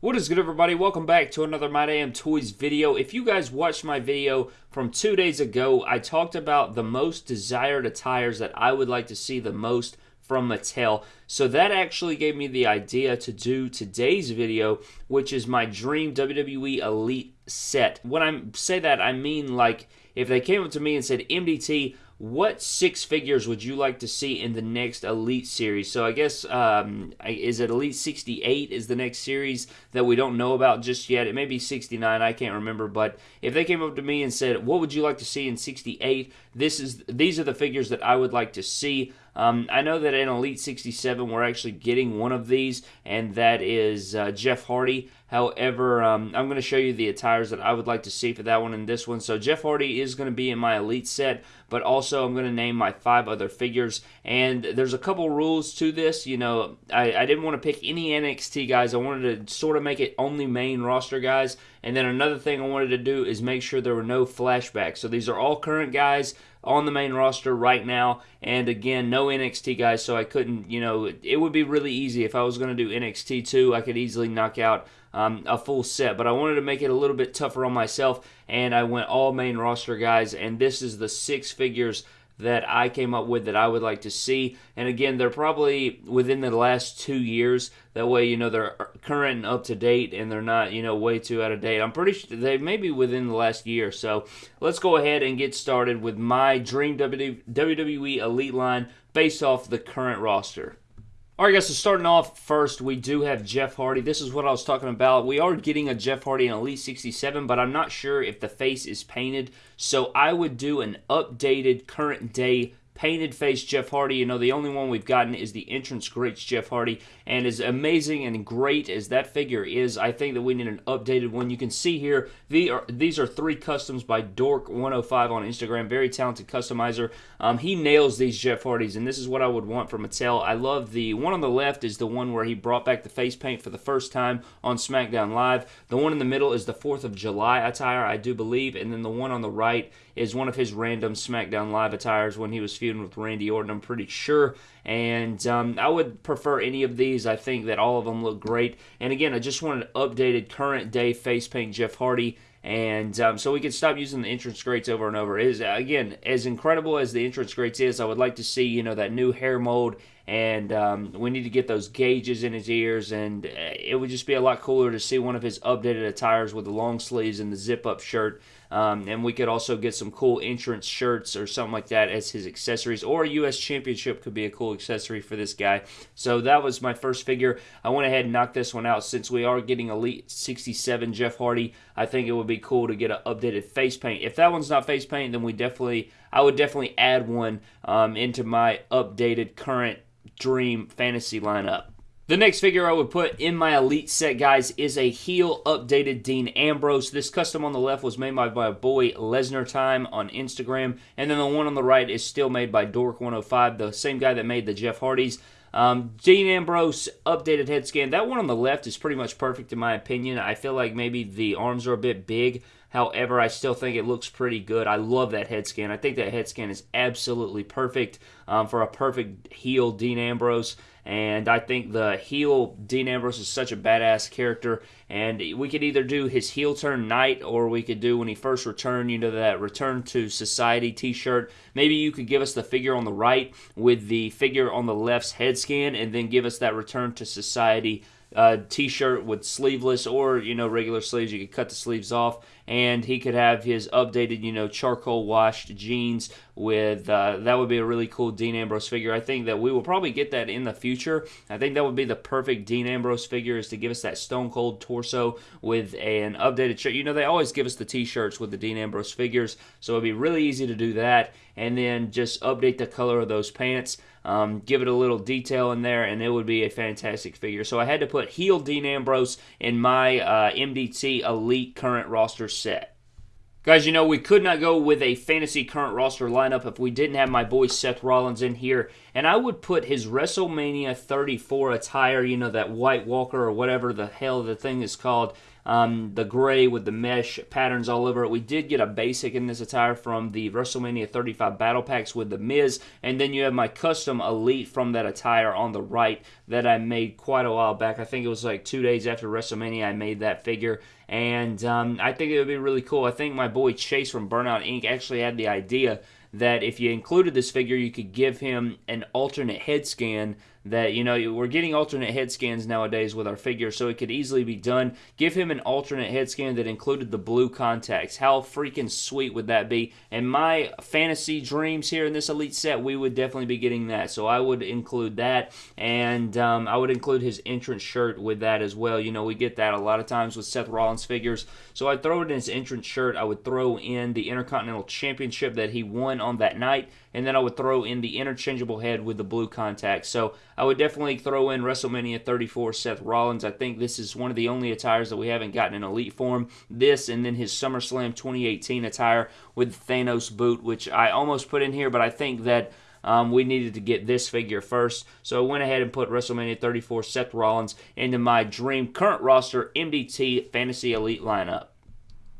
What is good everybody? Welcome back to another My Damn Toys video. If you guys watched my video from two days ago, I talked about the most desired attires that I would like to see the most from Mattel. So that actually gave me the idea to do today's video, which is my dream WWE Elite set. When I say that, I mean like if they came up to me and said, MDT, what six figures would you like to see in the next Elite series? So I guess um, is it Elite 68 is the next series that we don't know about just yet. It may be 69, I can't remember. But if they came up to me and said, "What would you like to see in 68?" This is these are the figures that I would like to see. Um, I know that in Elite 67 we're actually getting one of these, and that is uh, Jeff Hardy. However, um, I'm going to show you the attires that I would like to see for that one and this one. So Jeff Hardy is going to be in my Elite set, but also I'm going to name my five other figures. And there's a couple rules to this. You know, I, I didn't want to pick any NXT guys. I wanted to sort of make it only main roster guys. And then another thing I wanted to do is make sure there were no flashbacks. So these are all current guys on the main roster right now. And again, no NXT guys, so I couldn't, you know, it would be really easy if I was going to do NXT too. I could easily knock out um, a full set, but I wanted to make it a little bit tougher on myself, and I went all main roster guys. And this is the six figures that I came up with that I would like to see. And again, they're probably within the last two years. That way, you know, they're current and up to date and they're not, you know, way too out of date. I'm pretty sure they may be within the last year. So let's go ahead and get started with my Dream WWE Elite line based off the current roster. All right, guys, so starting off first, we do have Jeff Hardy. This is what I was talking about. We are getting a Jeff Hardy in Elite 67, but I'm not sure if the face is painted. So I would do an updated current day painted face Jeff Hardy. You know, the only one we've gotten is the entrance greats Jeff Hardy. And as amazing and great as that figure is, I think that we need an updated one. You can see here, the are, these are three customs by Dork105 on Instagram. Very talented customizer. Um, he nails these Jeff Hardys, and this is what I would want from Mattel. I love the one on the left is the one where he brought back the face paint for the first time on SmackDown Live. The one in the middle is the 4th of July attire, I do believe. And then the one on the right is one of his random SmackDown Live attires when he was feuding with Randy Orton, I'm pretty sure. And um, I would prefer any of these. I think that all of them look great. And again, I just want an updated current day face paint Jeff Hardy. And um, so we can stop using the entrance greats over and over. Is again as incredible as the entrance greats is. I would like to see you know that new hair mold, and um, we need to get those gauges in his ears, and uh, it would just be a lot cooler to see one of his updated attires with the long sleeves and the zip up shirt. Um, and we could also get some cool entrance shirts or something like that as his accessories. Or a U.S. Championship could be a cool accessory for this guy. So that was my first figure. I went ahead and knocked this one out since we are getting Elite 67 Jeff Hardy. I think it would be cool to get an updated face paint. If that one's not face paint, then we definitely, I would definitely add one um, into my updated current Dream Fantasy lineup. The next figure I would put in my Elite set, guys, is a heel updated Dean Ambrose. This custom on the left was made by my boy Lesnar Time on Instagram, and then the one on the right is still made by Dork105, the same guy that made the Jeff Hardys. Um, Dean Ambrose updated head scan. That one on the left is pretty much perfect in my opinion. I feel like maybe the arms are a bit big. However, I still think it looks pretty good. I love that head scan. I think that head scan is absolutely perfect um, for a perfect heel Dean Ambrose. And I think the heel Dean Ambrose is such a badass character. And we could either do his heel turn night or we could do when he first returned, you know, that Return to Society t shirt. Maybe you could give us the figure on the right with the figure on the left's head scan and then give us that Return to Society uh, t-shirt with sleeveless or you know regular sleeves you could cut the sleeves off and he could have his updated you know charcoal washed jeans with uh, that would be a really cool Dean Ambrose figure. I think that we will probably get that in the future. I think that would be the perfect Dean Ambrose figure is to give us that stone cold torso with an updated shirt. You know they always give us the t-shirts with the Dean Ambrose figures so it'd be really easy to do that. And then just update the color of those pants um, give it a little detail in there, and it would be a fantastic figure. So I had to put heel Dean Ambrose in my uh, MDT Elite current roster set. Guys, you know, we could not go with a fantasy current roster lineup if we didn't have my boy Seth Rollins in here. and I would put his WrestleMania 34 attire, you know, that White Walker or whatever the hell the thing is called, um, the gray with the mesh patterns all over it. We did get a basic in this attire from the WrestleMania 35 Battle Packs with The Miz, and then you have my custom Elite from that attire on the right that I made quite a while back. I think it was like two days after WrestleMania I made that figure, and um, I think it would be really cool. I think my boy Chase from Burnout Inc. actually had the idea that if you included this figure, you could give him an alternate head scan that you know we're getting alternate head scans nowadays with our figure so it could easily be done. Give him an alternate head scan that included the blue contacts. How freaking sweet would that be? And my fantasy dreams here in this elite set we would definitely be getting that so i would include that. And um, i would include his entrance shirt with that as well. You know we get that a lot of times with seth rollins figures. So i'd throw it in his entrance shirt. I would throw in the intercontinental championship that he won on that night and then I would throw in the interchangeable head with the blue contacts. So I would definitely throw in WrestleMania 34 Seth Rollins. I think this is one of the only attires that we haven't gotten in elite form. This and then his SummerSlam 2018 attire with Thanos boot, which I almost put in here, but I think that. Um, we needed to get this figure first. So I went ahead and put WrestleMania 34 Seth Rollins into my dream current roster MDT Fantasy Elite lineup.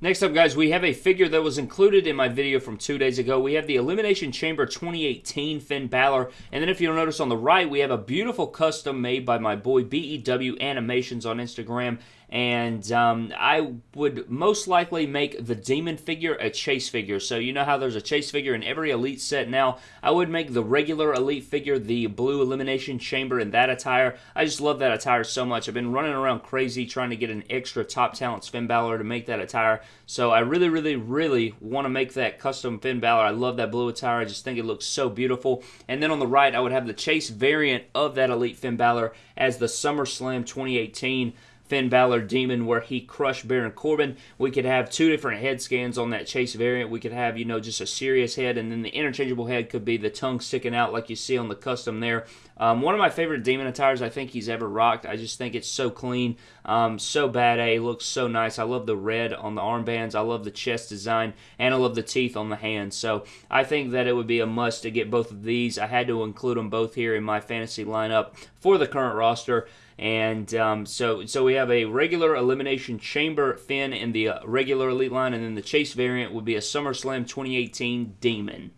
Next up, guys, we have a figure that was included in my video from two days ago. We have the Elimination Chamber 2018 Finn Balor. And then if you'll notice on the right, we have a beautiful custom made by my boy BEW Animations on Instagram and um, I would most likely make the demon figure a chase figure. So you know how there's a chase figure in every elite set now. I would make the regular elite figure the blue elimination chamber in that attire. I just love that attire so much. I've been running around crazy trying to get an extra top talent Finn Balor to make that attire. So I really, really, really want to make that custom Finn Balor. I love that blue attire. I just think it looks so beautiful. And then on the right, I would have the chase variant of that elite Finn Balor as the SummerSlam 2018 Finn Balor Demon where he crushed Baron Corbin. We could have two different head scans on that chase variant. We could have, you know, just a serious head, and then the interchangeable head could be the tongue sticking out like you see on the custom there. Um, one of my favorite Demon attires I think he's ever rocked. I just think it's so clean, um, so bad A, looks so nice. I love the red on the armbands. I love the chest design, and I love the teeth on the hands. So I think that it would be a must to get both of these. I had to include them both here in my fantasy lineup for the current roster. And um, so, so we have a regular elimination chamber Finn in the uh, regular elite line, and then the chase variant would be a SummerSlam 2018 Demon.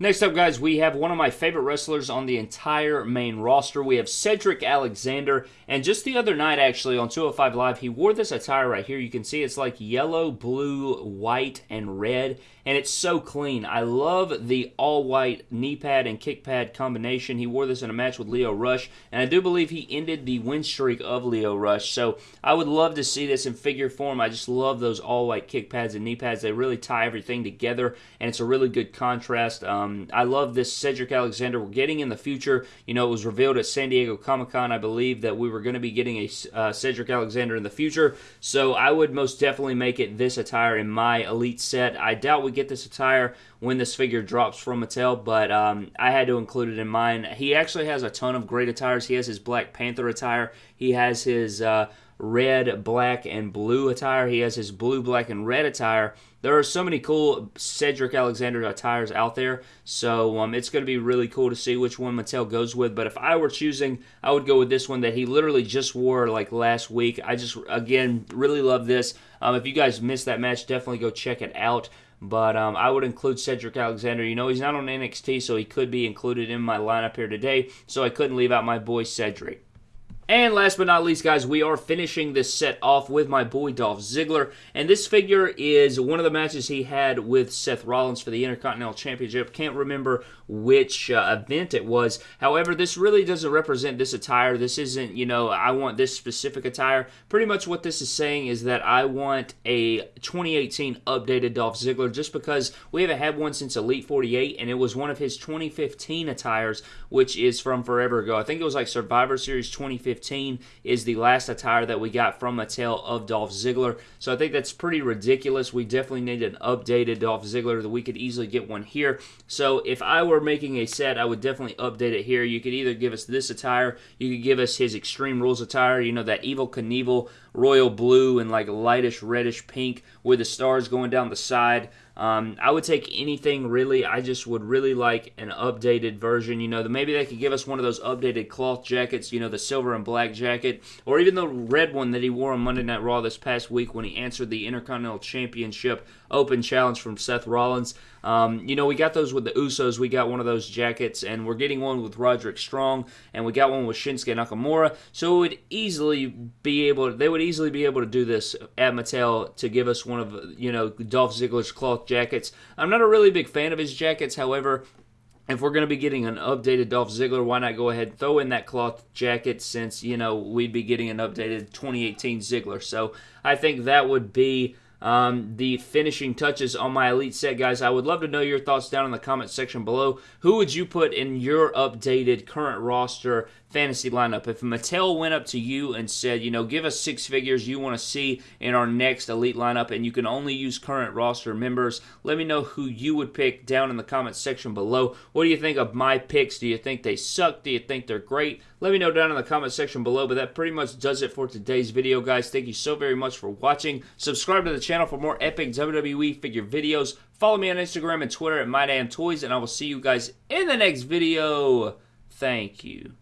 Next up, guys, we have one of my favorite wrestlers on the entire main roster. We have Cedric Alexander, and just the other night, actually, on 205 Live, he wore this attire right here. You can see it's like yellow, blue, white, and red, and it's so clean. I love the all-white knee pad and kick pad combination. He wore this in a match with Lio Rush, and I do believe he ended the win streak of Lio Rush, so I would love to see this in figure form. I just love those all-white kick pads and knee pads. They really tie everything together, and it's a really good contrast. Um, um, I love this Cedric Alexander. We're getting in the future. You know, it was revealed at San Diego Comic Con, I believe, that we were going to be getting a uh, Cedric Alexander in the future. So I would most definitely make it this attire in my Elite set. I doubt we get this attire when this figure drops from Mattel, but um, I had to include it in mine. He actually has a ton of great attires. He has his Black Panther attire. He has his. Uh, red, black, and blue attire. He has his blue, black, and red attire. There are so many cool Cedric Alexander attires out there, so um, it's going to be really cool to see which one Mattel goes with. But if I were choosing, I would go with this one that he literally just wore like last week. I just, again, really love this. Um, if you guys missed that match, definitely go check it out. But um, I would include Cedric Alexander. You know, he's not on NXT, so he could be included in my lineup here today. So I couldn't leave out my boy Cedric. And last but not least, guys, we are finishing this set off with my boy Dolph Ziggler. And this figure is one of the matches he had with Seth Rollins for the Intercontinental Championship. Can't remember which uh, event it was. However, this really doesn't represent this attire. This isn't, you know, I want this specific attire. Pretty much what this is saying is that I want a 2018 updated Dolph Ziggler just because we haven't had one since Elite 48, and it was one of his 2015 attires, which is from forever ago. I think it was like Survivor Series 2015 15 is the last attire that we got from Mattel of Dolph Ziggler. So I think that's pretty ridiculous. We definitely need an updated Dolph Ziggler that we could easily get one here. So if I were making a set, I would definitely update it here. You could either give us this attire, you could give us his Extreme Rules attire, you know, that Evel Knievel royal blue and like lightish reddish pink with the stars going down the side. Um, I would take anything really. I just would really like an updated version. You know, maybe they could give us one of those updated cloth jackets. You know, the silver and black jacket, or even the red one that he wore on Monday Night Raw this past week when he answered the Intercontinental Championship Open Challenge from Seth Rollins. Um, you know, we got those with the Usos. We got one of those jackets, and we're getting one with Roderick Strong, and we got one with Shinsuke Nakamura. So it would easily be able. They would easily be able to do this at Mattel to give us one of you know Dolph Ziggler's cloth jackets. I'm not a really big fan of his jackets, however. If we're going to be getting an updated Dolph Ziggler, why not go ahead and throw in that cloth jacket since, you know, we'd be getting an updated 2018 Ziggler. So I think that would be um, the finishing touches on my elite set, guys. I would love to know your thoughts down in the comment section below. Who would you put in your updated current roster fantasy lineup? If Mattel went up to you and said, you know, give us six figures you want to see in our next elite lineup, and you can only use current roster members, let me know who you would pick down in the comment section below. What do you think of my picks? Do you think they suck? Do you think they're great? Let me know down in the comment section below. But that pretty much does it for today's video, guys. Thank you so very much for watching. Subscribe to the channel for more epic WWE figure videos. Follow me on Instagram and Twitter at MyDamnToys, and I will see you guys in the next video. Thank you.